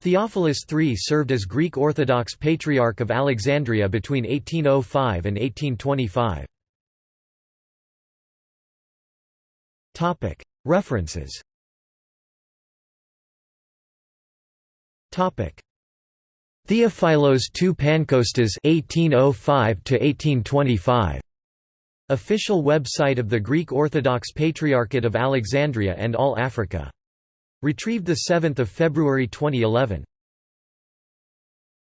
Theophilus III served as Greek Orthodox Patriarch of Alexandria between 1805 and 1825. References Theophilos II Pankostas 1805 1825 Official website of the Greek Orthodox Patriarchate of Alexandria and All Africa. Retrieved 7 February 2011.